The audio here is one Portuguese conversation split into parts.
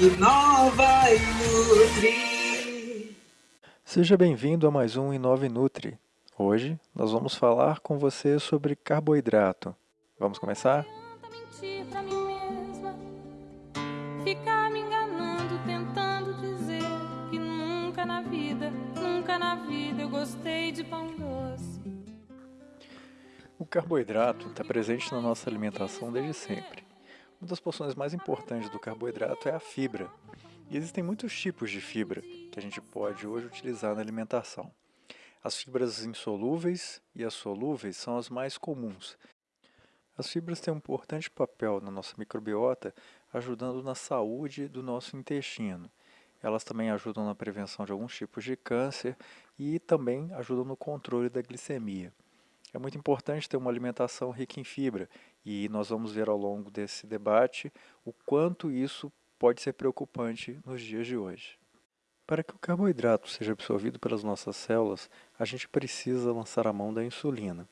Inova e Nutri. Seja bem-vindo a mais um Inova e Nutri. Hoje nós vamos falar com você sobre carboidrato. Vamos começar? ficar me enganando, tentando dizer que nunca na vida, nunca na vida eu gostei de pão doce. O carboidrato está presente na nossa alimentação desde sempre. Uma das porções mais importantes do carboidrato é a fibra. E existem muitos tipos de fibra que a gente pode hoje utilizar na alimentação. As fibras insolúveis e as solúveis são as mais comuns. As fibras têm um importante papel na nossa microbiota, ajudando na saúde do nosso intestino. Elas também ajudam na prevenção de alguns tipos de câncer e também ajudam no controle da glicemia. É muito importante ter uma alimentação rica em fibra e nós vamos ver ao longo desse debate o quanto isso pode ser preocupante nos dias de hoje. Para que o carboidrato seja absorvido pelas nossas células, a gente precisa lançar a mão da insulina.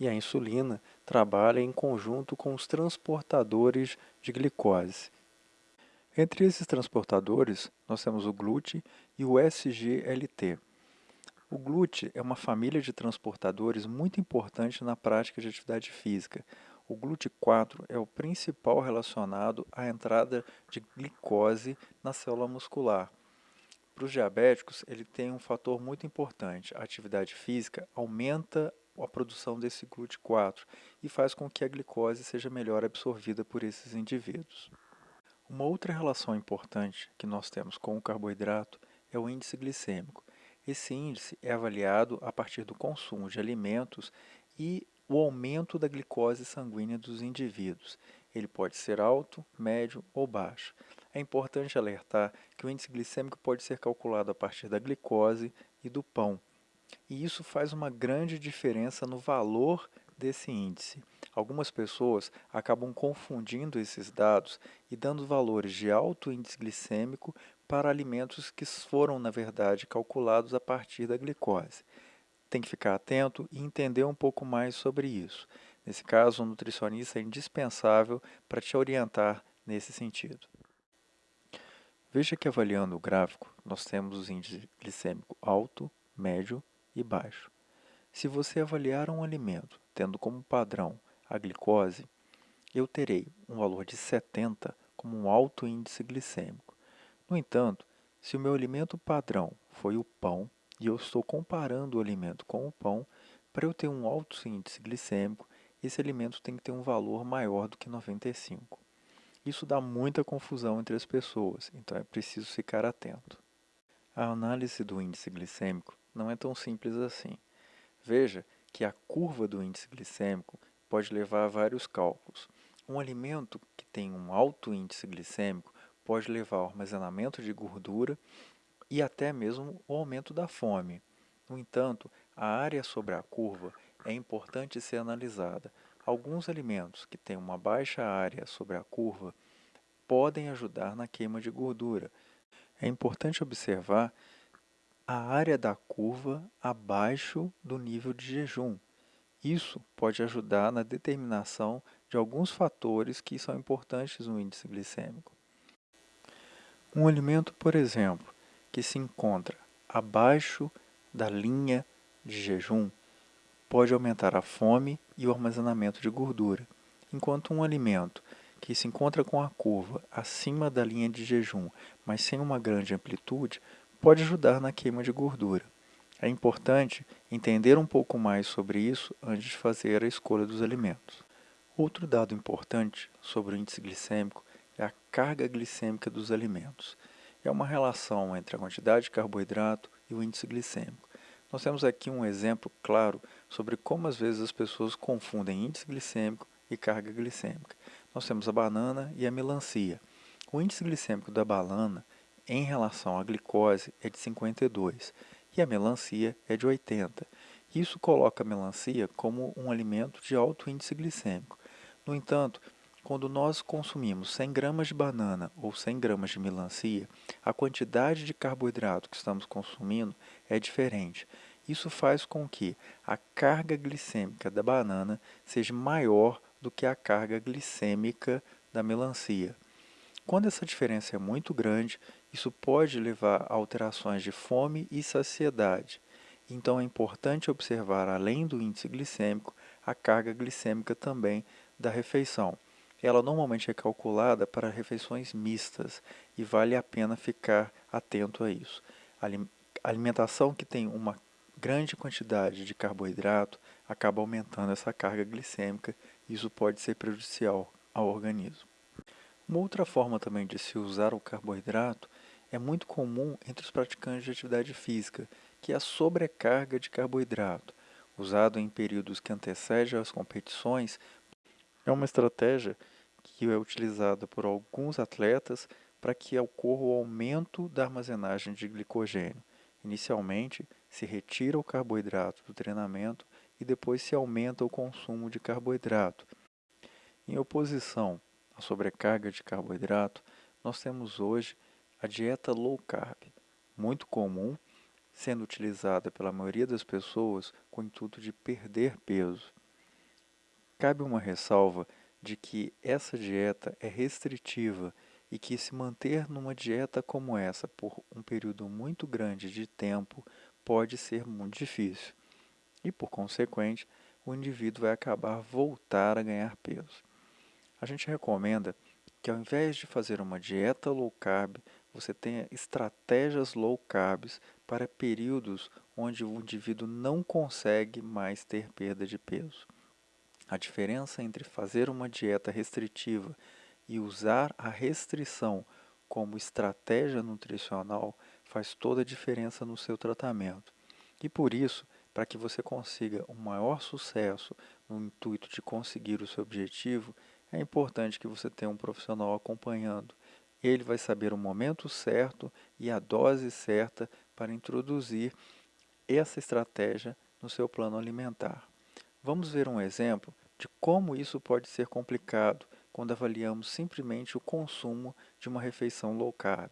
E a insulina trabalha em conjunto com os transportadores de glicose. Entre esses transportadores, nós temos o GLUT e o SGLT. O GLUT é uma família de transportadores muito importante na prática de atividade física. O GLUT4 é o principal relacionado à entrada de glicose na célula muscular. Para os diabéticos, ele tem um fator muito importante. A atividade física aumenta a produção desse GLUT4 e faz com que a glicose seja melhor absorvida por esses indivíduos. Uma outra relação importante que nós temos com o carboidrato é o índice glicêmico. Esse índice é avaliado a partir do consumo de alimentos e o aumento da glicose sanguínea dos indivíduos. Ele pode ser alto, médio ou baixo. É importante alertar que o índice glicêmico pode ser calculado a partir da glicose e do pão. E isso faz uma grande diferença no valor desse índice. Algumas pessoas acabam confundindo esses dados e dando valores de alto índice glicêmico para alimentos que foram, na verdade, calculados a partir da glicose. Tem que ficar atento e entender um pouco mais sobre isso. Nesse caso, o nutricionista é indispensável para te orientar nesse sentido. Veja que avaliando o gráfico, nós temos o índice glicêmico alto, médio e baixo. Se você avaliar um alimento tendo como padrão a glicose, eu terei um valor de 70 como um alto índice glicêmico. No entanto, se o meu alimento padrão foi o pão e eu estou comparando o alimento com o pão, para eu ter um alto índice glicêmico, esse alimento tem que ter um valor maior do que 95. Isso dá muita confusão entre as pessoas, então é preciso ficar atento. A análise do índice glicêmico não é tão simples assim. Veja que a curva do índice glicêmico pode levar a vários cálculos. Um alimento que tem um alto índice glicêmico pode levar ao armazenamento de gordura e até mesmo o aumento da fome. No entanto, a área sobre a curva é importante ser analisada. Alguns alimentos que têm uma baixa área sobre a curva podem ajudar na queima de gordura. É importante observar a área da curva abaixo do nível de jejum. Isso pode ajudar na determinação de alguns fatores que são importantes no índice glicêmico. Um alimento, por exemplo, que se encontra abaixo da linha de jejum pode aumentar a fome e o armazenamento de gordura, enquanto um alimento que se encontra com a curva acima da linha de jejum, mas sem uma grande amplitude, pode ajudar na queima de gordura. É importante entender um pouco mais sobre isso antes de fazer a escolha dos alimentos. Outro dado importante sobre o índice glicêmico é a carga glicêmica dos alimentos. É uma relação entre a quantidade de carboidrato e o índice glicêmico. Nós temos aqui um exemplo claro sobre como às vezes as pessoas confundem índice glicêmico e carga glicêmica. Nós temos a banana e a melancia. O índice glicêmico da banana em relação à glicose é de 52 e a melancia é de 80. Isso coloca a melancia como um alimento de alto índice glicêmico. No entanto, quando nós consumimos 100 gramas de banana ou 100 gramas de melancia, a quantidade de carboidrato que estamos consumindo é diferente. Isso faz com que a carga glicêmica da banana seja maior do que a carga glicêmica da melancia. Quando essa diferença é muito grande, isso pode levar a alterações de fome e saciedade. Então é importante observar, além do índice glicêmico, a carga glicêmica também da refeição. Ela normalmente é calculada para refeições mistas e vale a pena ficar atento a isso. Alimentação que tem uma grande quantidade de carboidrato acaba aumentando essa carga glicêmica e isso pode ser prejudicial ao organismo. Uma outra forma também de se usar o carboidrato é muito comum entre os praticantes de atividade física, que é a sobrecarga de carboidrato, usado em períodos que antecedem as competições. É uma estratégia que é utilizada por alguns atletas para que ocorra o aumento da armazenagem de glicogênio. Inicialmente, se retira o carboidrato do treinamento e depois se aumenta o consumo de carboidrato. Em oposição a sobrecarga de carboidrato, nós temos hoje a dieta low carb, muito comum, sendo utilizada pela maioria das pessoas com o intuito de perder peso. Cabe uma ressalva de que essa dieta é restritiva e que se manter numa dieta como essa por um período muito grande de tempo pode ser muito difícil. E por consequente, o indivíduo vai acabar voltar a ganhar peso. A gente recomenda que ao invés de fazer uma dieta low carb, você tenha estratégias low carbs para períodos onde o indivíduo não consegue mais ter perda de peso. A diferença entre fazer uma dieta restritiva e usar a restrição como estratégia nutricional faz toda a diferença no seu tratamento. E por isso, para que você consiga um maior sucesso no intuito de conseguir o seu objetivo, é importante que você tenha um profissional acompanhando. Ele vai saber o momento certo e a dose certa para introduzir essa estratégia no seu plano alimentar. Vamos ver um exemplo de como isso pode ser complicado quando avaliamos simplesmente o consumo de uma refeição low carb.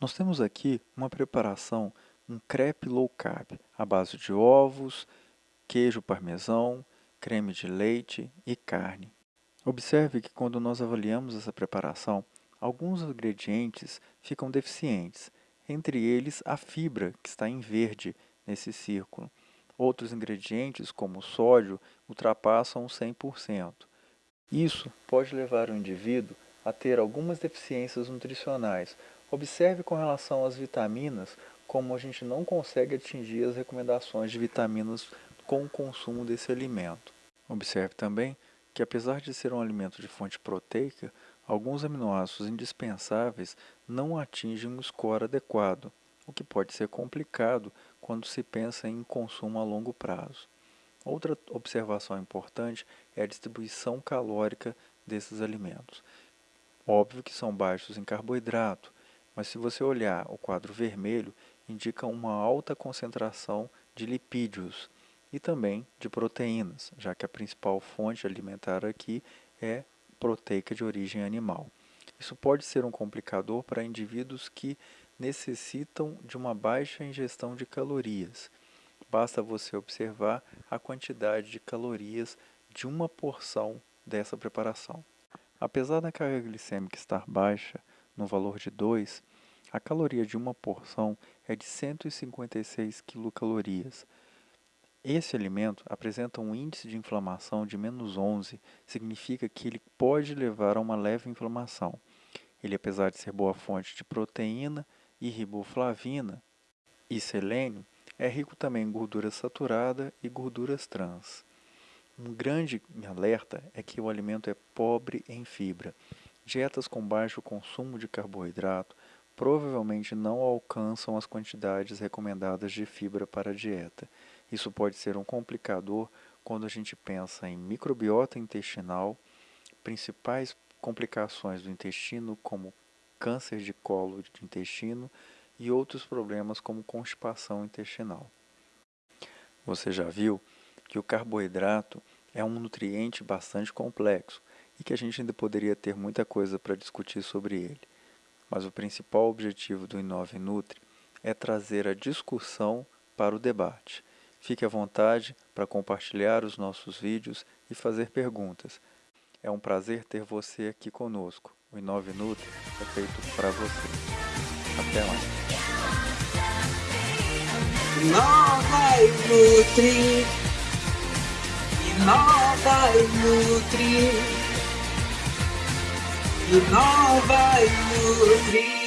Nós temos aqui uma preparação, um crepe low carb, à base de ovos, queijo parmesão, creme de leite e carne. Observe que quando nós avaliamos essa preparação, alguns ingredientes ficam deficientes, entre eles a fibra, que está em verde nesse círculo. Outros ingredientes, como o sódio, ultrapassam 100%. Isso pode levar o indivíduo a ter algumas deficiências nutricionais. Observe com relação às vitaminas, como a gente não consegue atingir as recomendações de vitaminas com o consumo desse alimento. Observe também que apesar de ser um alimento de fonte proteica, alguns aminoácidos indispensáveis não atingem o score adequado, o que pode ser complicado quando se pensa em consumo a longo prazo. Outra observação importante é a distribuição calórica desses alimentos. Óbvio que são baixos em carboidrato, mas se você olhar o quadro vermelho, indica uma alta concentração de lipídios, e também de proteínas, já que a principal fonte alimentar aqui é proteica de origem animal. Isso pode ser um complicador para indivíduos que necessitam de uma baixa ingestão de calorias. Basta você observar a quantidade de calorias de uma porção dessa preparação. Apesar da carga glicêmica estar baixa, no valor de 2, a caloria de uma porção é de 156 quilocalorias, esse alimento apresenta um índice de inflamação de menos 11, significa que ele pode levar a uma leve inflamação. Ele, apesar de ser boa fonte de proteína e riboflavina e selênio, é rico também em gordura saturada e gorduras trans. Um grande alerta é que o alimento é pobre em fibra. Dietas com baixo consumo de carboidrato provavelmente não alcançam as quantidades recomendadas de fibra para a dieta. Isso pode ser um complicador quando a gente pensa em microbiota intestinal, principais complicações do intestino, como câncer de colo de intestino e outros problemas como constipação intestinal. Você já viu que o carboidrato é um nutriente bastante complexo e que a gente ainda poderia ter muita coisa para discutir sobre ele. Mas o principal objetivo do Inove Nutri é trazer a discussão para o debate. Fique à vontade para compartilhar os nossos vídeos e fazer perguntas. É um prazer ter você aqui conosco. O Inove Nutri é feito para você. Até lá. Inova e Nutri. Inova e Nutri. Inova e Nutri.